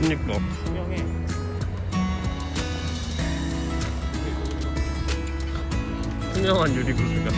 그니까. 투명해. 투명한 유리구슬 같아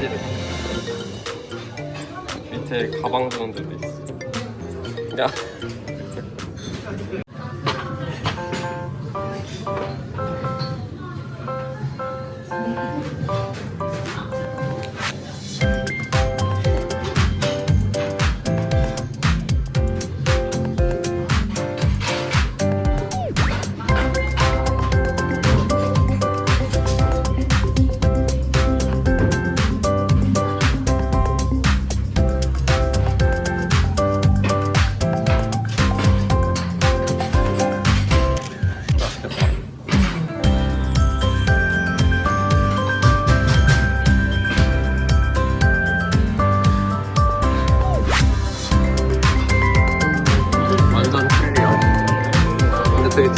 휴지래 밑에 가방 두는 데도 있어. 야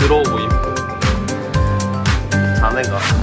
들어오고 있고. 자네가.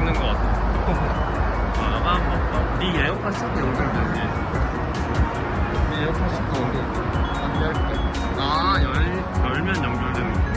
입는 것 같아. 어, 너가 한번 네 에어팟 샷도 연결되지. 네 에어팟 샷도 연결 안될아 열, 열면 연결되는 거.